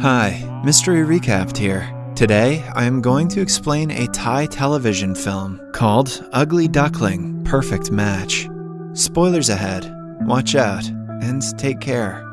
Hi, Mystery Recapped here. Today, I am going to explain a Thai television film called Ugly Duckling Perfect Match. Spoilers ahead. Watch out and take care.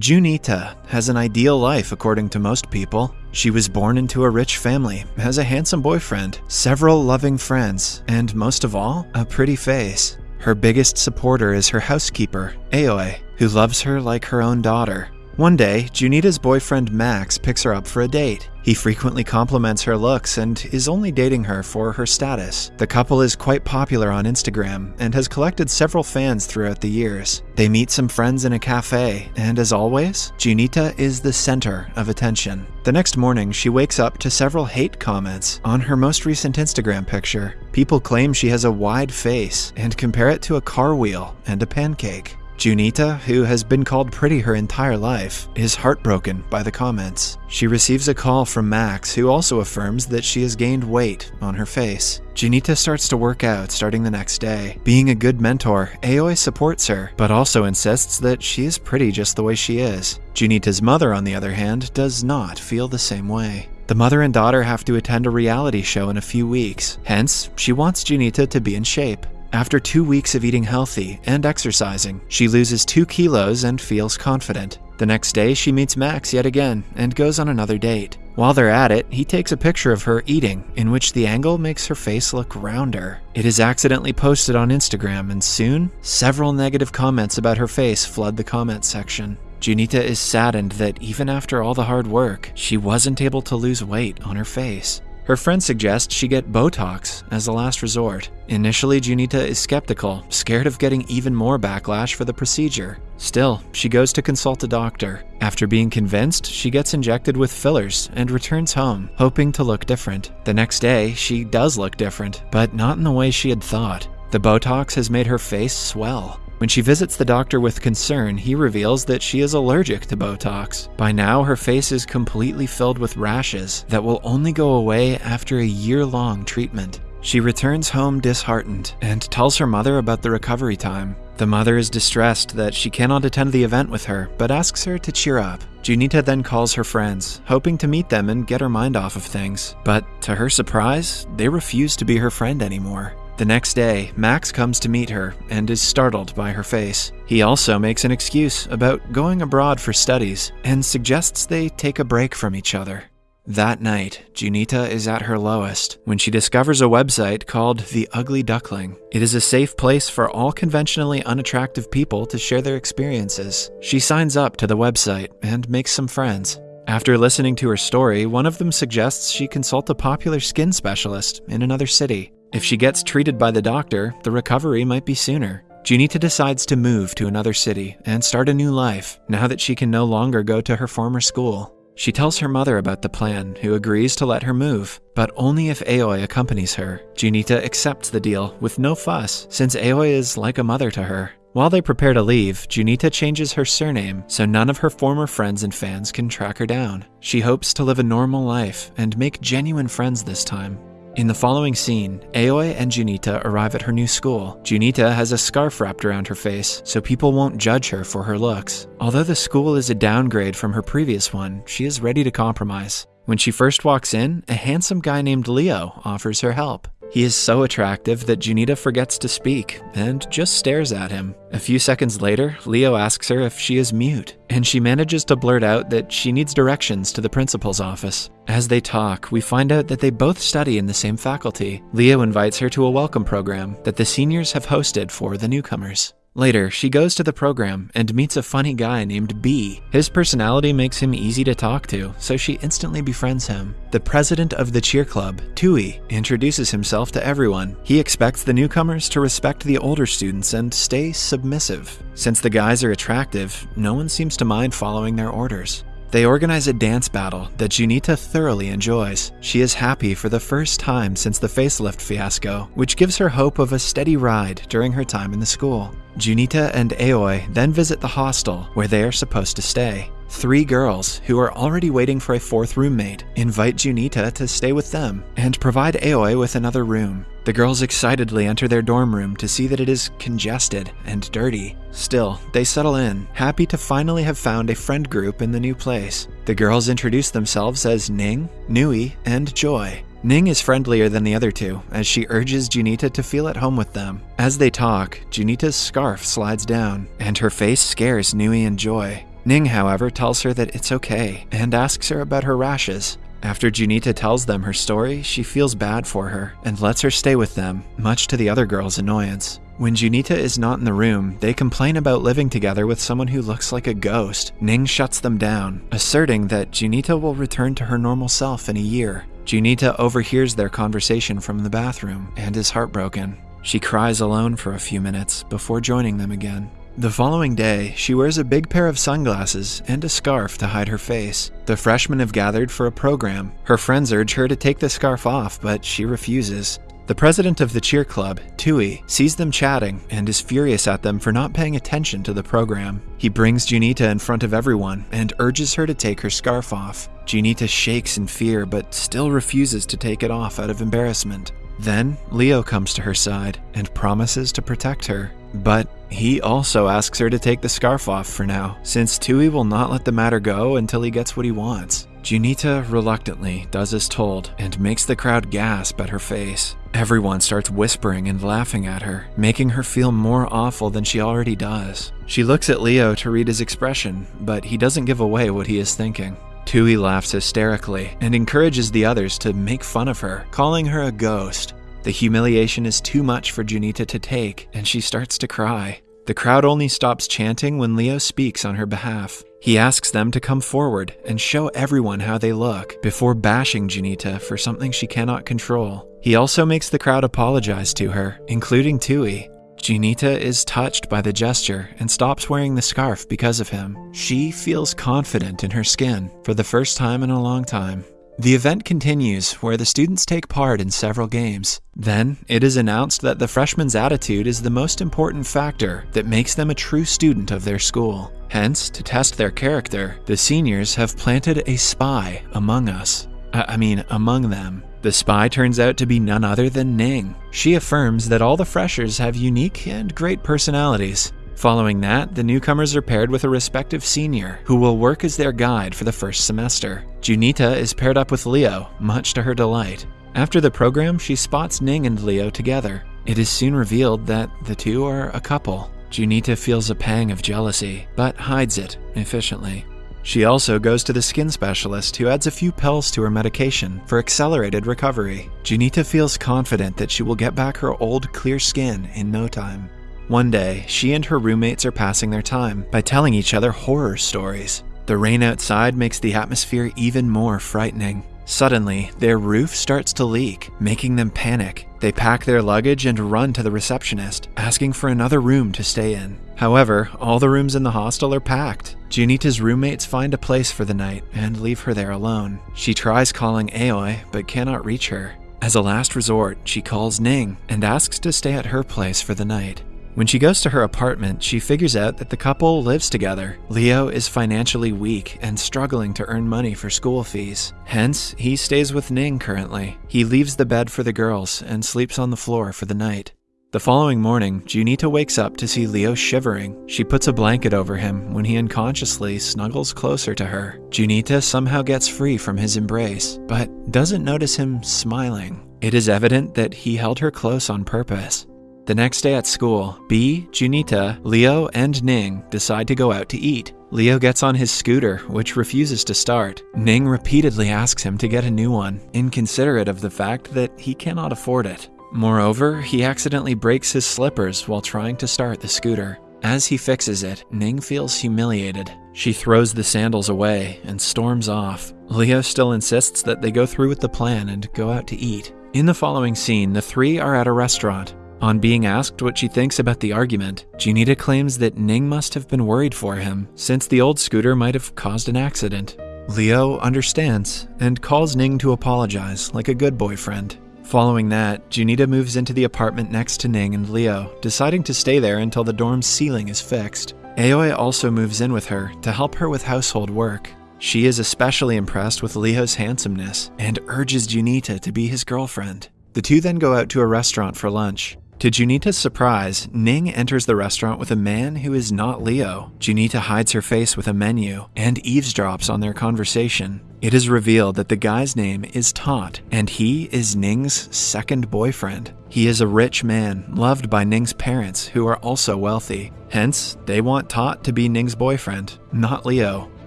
Junita has an ideal life according to most people. She was born into a rich family, has a handsome boyfriend, several loving friends, and most of all, a pretty face. Her biggest supporter is her housekeeper, Aoi, who loves her like her own daughter. One day, Junita's boyfriend Max picks her up for a date. He frequently compliments her looks and is only dating her for her status. The couple is quite popular on Instagram and has collected several fans throughout the years. They meet some friends in a cafe, and as always, Junita is the center of attention. The next morning, she wakes up to several hate comments on her most recent Instagram picture. People claim she has a wide face and compare it to a car wheel and a pancake. Junita, who has been called pretty her entire life, is heartbroken by the comments. She receives a call from Max, who also affirms that she has gained weight on her face. Junita starts to work out starting the next day. Being a good mentor, Aoi supports her, but also insists that she is pretty just the way she is. Junita's mother, on the other hand, does not feel the same way. The mother and daughter have to attend a reality show in a few weeks, hence, she wants Junita to be in shape. After two weeks of eating healthy and exercising, she loses two kilos and feels confident. The next day, she meets Max yet again and goes on another date. While they're at it, he takes a picture of her eating, in which the angle makes her face look rounder. It is accidentally posted on Instagram, and soon, several negative comments about her face flood the comment section. Junita is saddened that even after all the hard work, she wasn't able to lose weight on her face. Her friend suggests she get Botox as a last resort. Initially, Junita is skeptical, scared of getting even more backlash for the procedure. Still, she goes to consult a doctor. After being convinced, she gets injected with fillers and returns home, hoping to look different. The next day, she does look different, but not in the way she had thought. The Botox has made her face swell. When she visits the doctor with concern, he reveals that she is allergic to Botox. By now, her face is completely filled with rashes that will only go away after a year long treatment. She returns home disheartened and tells her mother about the recovery time. The mother is distressed that she cannot attend the event with her, but asks her to cheer up. Junita then calls her friends, hoping to meet them and get her mind off of things. But to her surprise, they refuse to be her friend anymore. The next day, Max comes to meet her and is startled by her face. He also makes an excuse about going abroad for studies and suggests they take a break from each other. That night, Junita is at her lowest when she discovers a website called The Ugly Duckling. It is a safe place for all conventionally unattractive people to share their experiences. She signs up to the website and makes some friends. After listening to her story, one of them suggests she consult a popular skin specialist in another city. If she gets treated by the doctor, the recovery might be sooner. Junita decides to move to another city and start a new life now that she can no longer go to her former school. She tells her mother about the plan, who agrees to let her move, but only if Aoi accompanies her. Junita accepts the deal with no fuss, since Aoi is like a mother to her. While they prepare to leave, Junita changes her surname so none of her former friends and fans can track her down. She hopes to live a normal life and make genuine friends this time. In the following scene, Aoi and Junita arrive at her new school. Junita has a scarf wrapped around her face, so people won't judge her for her looks. Although the school is a downgrade from her previous one, she is ready to compromise. When she first walks in, a handsome guy named Leo offers her help. He is so attractive that Junita forgets to speak and just stares at him. A few seconds later, Leo asks her if she is mute, and she manages to blurt out that she needs directions to the principal's office. As they talk, we find out that they both study in the same faculty. Leo invites her to a welcome program that the seniors have hosted for the newcomers. Later, she goes to the program and meets a funny guy named Bee. His personality makes him easy to talk to, so she instantly befriends him. The president of the cheer club, Tui, introduces himself to everyone. He expects the newcomers to respect the older students and stay submissive. Since the guys are attractive, no one seems to mind following their orders. They organize a dance battle that Junita thoroughly enjoys. She is happy for the first time since the facelift fiasco, which gives her hope of a steady ride during her time in the school. Junita and Aoi then visit the hostel where they are supposed to stay. Three girls, who are already waiting for a fourth roommate, invite Junita to stay with them and provide Aoi with another room. The girls excitedly enter their dorm room to see that it is congested and dirty. Still, they settle in, happy to finally have found a friend group in the new place. The girls introduce themselves as Ning, Nui, and Joy. Ning is friendlier than the other two, as she urges Junita to feel at home with them. As they talk, Junita's scarf slides down, and her face scares Nui and Joy. Ning, however, tells her that it's okay and asks her about her rashes. After Junita tells them her story, she feels bad for her and lets her stay with them, much to the other girls' annoyance. When Junita is not in the room, they complain about living together with someone who looks like a ghost. Ning shuts them down, asserting that Junita will return to her normal self in a year. Junita overhears their conversation from the bathroom and is heartbroken. She cries alone for a few minutes before joining them again. The following day, she wears a big pair of sunglasses and a scarf to hide her face. The freshmen have gathered for a program. Her friends urge her to take the scarf off, but she refuses. The president of the cheer club, Tui, sees them chatting and is furious at them for not paying attention to the program. He brings Junita in front of everyone and urges her to take her scarf off. Junita shakes in fear but still refuses to take it off out of embarrassment. Then, Leo comes to her side and promises to protect her. But he also asks her to take the scarf off for now, since Tui will not let the matter go until he gets what he wants. Junita reluctantly does as told and makes the crowd gasp at her face. Everyone starts whispering and laughing at her, making her feel more awful than she already does. She looks at Leo to read his expression, but he doesn't give away what he is thinking. Tui laughs hysterically and encourages the others to make fun of her, calling her a ghost. The humiliation is too much for Junita to take, and she starts to cry. The crowd only stops chanting when Leo speaks on her behalf. He asks them to come forward and show everyone how they look before bashing Junita for something she cannot control. He also makes the crowd apologize to her, including Tui. Junita is touched by the gesture and stops wearing the scarf because of him. She feels confident in her skin for the first time in a long time. The event continues, where the students take part in several games. Then, it is announced that the freshman's attitude is the most important factor that makes them a true student of their school. Hence, to test their character, the seniors have planted a spy among us. I, I mean, among them. The spy turns out to be none other than Ning. She affirms that all the freshers have unique and great personalities, Following that, the newcomers are paired with a respective senior, who will work as their guide for the first semester. Junita is paired up with Leo, much to her delight. After the program, she spots Ning and Leo together. It is soon revealed that the two are a couple. Junita feels a pang of jealousy, but hides it efficiently. She also goes to the skin specialist who adds a few pills to her medication for accelerated recovery. Junita feels confident that she will get back her old clear skin in no time. One day, she and her roommates are passing their time by telling each other horror stories. The rain outside makes the atmosphere even more frightening. Suddenly, their roof starts to leak, making them panic. They pack their luggage and run to the receptionist, asking for another room to stay in. However, all the rooms in the hostel are packed. Junita's roommates find a place for the night and leave her there alone. She tries calling Aoi, but cannot reach her. As a last resort, she calls Ning and asks to stay at her place for the night. When she goes to her apartment, she figures out that the couple lives together. Leo is financially weak and struggling to earn money for school fees. Hence, he stays with Ning currently. He leaves the bed for the girls and sleeps on the floor for the night. The following morning, Junita wakes up to see Leo shivering. She puts a blanket over him when he unconsciously snuggles closer to her. Junita somehow gets free from his embrace, but doesn't notice him smiling. It is evident that he held her close on purpose. The next day at school, Bee, Junita, Leo, and Ning decide to go out to eat. Leo gets on his scooter, which refuses to start. Ning repeatedly asks him to get a new one, inconsiderate of the fact that he cannot afford it. Moreover, he accidentally breaks his slippers while trying to start the scooter. As he fixes it, Ning feels humiliated. She throws the sandals away and storms off. Leo still insists that they go through with the plan and go out to eat. In the following scene, the three are at a restaurant. On being asked what she thinks about the argument, Junita claims that Ning must have been worried for him, since the old scooter might have caused an accident. Leo understands and calls Ning to apologize like a good boyfriend. Following that, Junita moves into the apartment next to Ning and Leo, deciding to stay there until the dorm's ceiling is fixed. Aoi also moves in with her to help her with household work. She is especially impressed with Leo's handsomeness and urges Junita to be his girlfriend. The two then go out to a restaurant for lunch. To Junita's surprise, Ning enters the restaurant with a man who is not Leo. Junita hides her face with a menu and eavesdrops on their conversation. It is revealed that the guy's name is Tot, and he is Ning's second boyfriend. He is a rich man, loved by Ning's parents, who are also wealthy. Hence, they want Tot to be Ning's boyfriend, not Leo.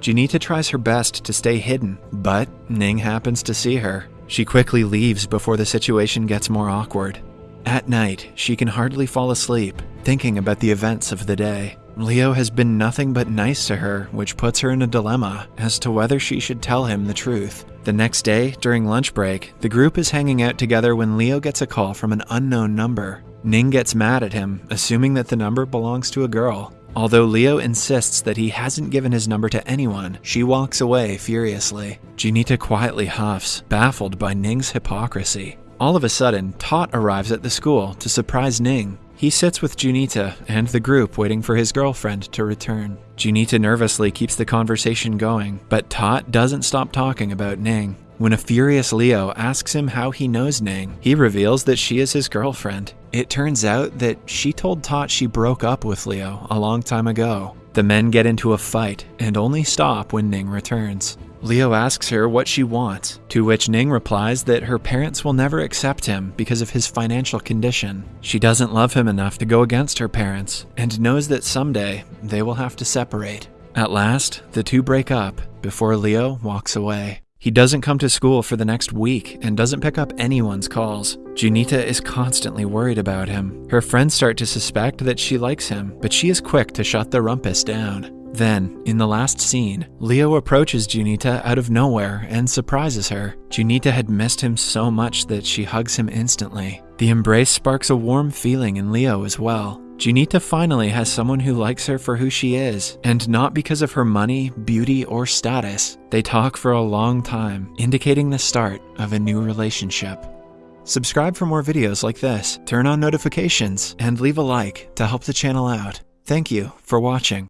Junita tries her best to stay hidden, but Ning happens to see her. She quickly leaves before the situation gets more awkward. At night, she can hardly fall asleep, thinking about the events of the day. Leo has been nothing but nice to her, which puts her in a dilemma as to whether she should tell him the truth. The next day, during lunch break, the group is hanging out together when Leo gets a call from an unknown number. Ning gets mad at him, assuming that the number belongs to a girl. Although Leo insists that he hasn't given his number to anyone, she walks away furiously. Junita quietly huffs, baffled by Ning's hypocrisy. All of a sudden, Tot arrives at the school to surprise Ning. He sits with Junita and the group waiting for his girlfriend to return. Junita nervously keeps the conversation going, but Tot doesn't stop talking about Ning. When a furious Leo asks him how he knows Ning, he reveals that she is his girlfriend. It turns out that she told Tot she broke up with Leo a long time ago. The men get into a fight and only stop when Ning returns. Leo asks her what she wants, to which Ning replies that her parents will never accept him because of his financial condition. She doesn't love him enough to go against her parents, and knows that someday they will have to separate. At last, the two break up before Leo walks away. He doesn't come to school for the next week and doesn't pick up anyone's calls. Junita is constantly worried about him. Her friends start to suspect that she likes him, but she is quick to shut the rumpus down. Then, in the last scene, Leo approaches Junita out of nowhere and surprises her. Junita had missed him so much that she hugs him instantly. The embrace sparks a warm feeling in Leo as well. Junita finally has someone who likes her for who she is, and not because of her money, beauty, or status. They talk for a long time, indicating the start of a new relationship. Subscribe for more videos like this, turn on notifications, and leave a like to help the channel out. Thank you for watching.